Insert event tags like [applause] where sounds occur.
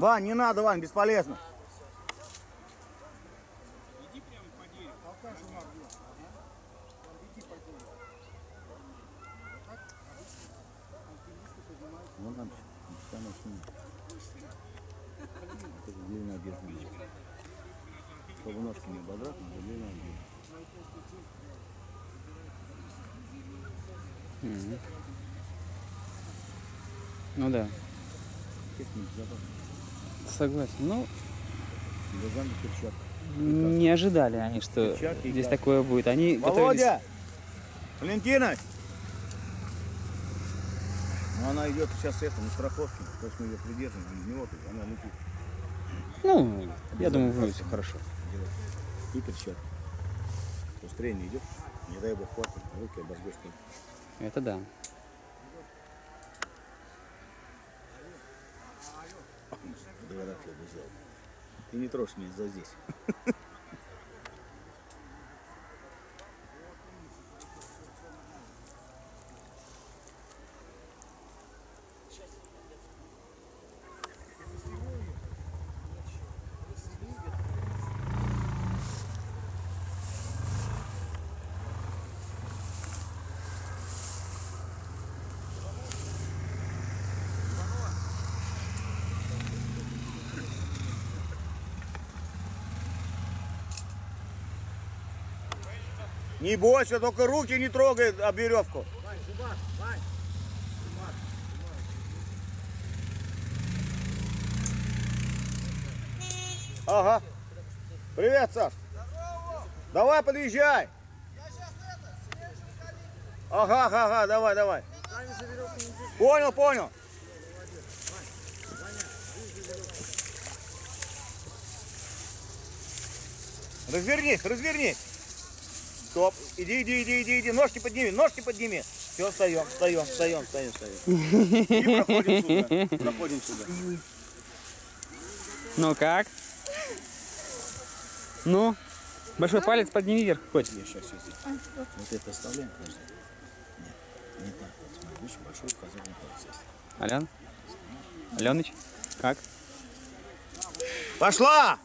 Вань, не надо, Вань, бесполезно. Ну да, Естественно, безопасно. Согласен. Ну, не ожидали они, что Перчатки здесь каска. такое будет. Они готовились... Володя! Валентина! Ну она идет сейчас это, на страховке. То есть мы ее придерживаем, без него она летит. Ну, я думаю, будет все хорошо. Делает. И перчатки. Быстрее не идет. Не дай бог хватит, руки обожгешь. Это да. Ты не трожь меня за здесь. Не бойся, только руки не трогай об веревку. Ага. Привет, Саш. Давай, подъезжай. Ага, ага, ага, давай, давай. Понял, понял. Развернись, развернись. Стоп. Иди, иди, иди, иди, иди. Ножки подними, ножки подними. Все, встаем, встаем, встаем, встаем, встаем. [laughs] И проходим сюда. Проходим сюда. Ну как? Ну, большой палец подними вверх, котик. Я сейчас здесь. Вот это оставляем, подожди. Нет, не так. Вот смотри, видишь, большой указательный палец есть. Алян? Аленыч, как? Пошла!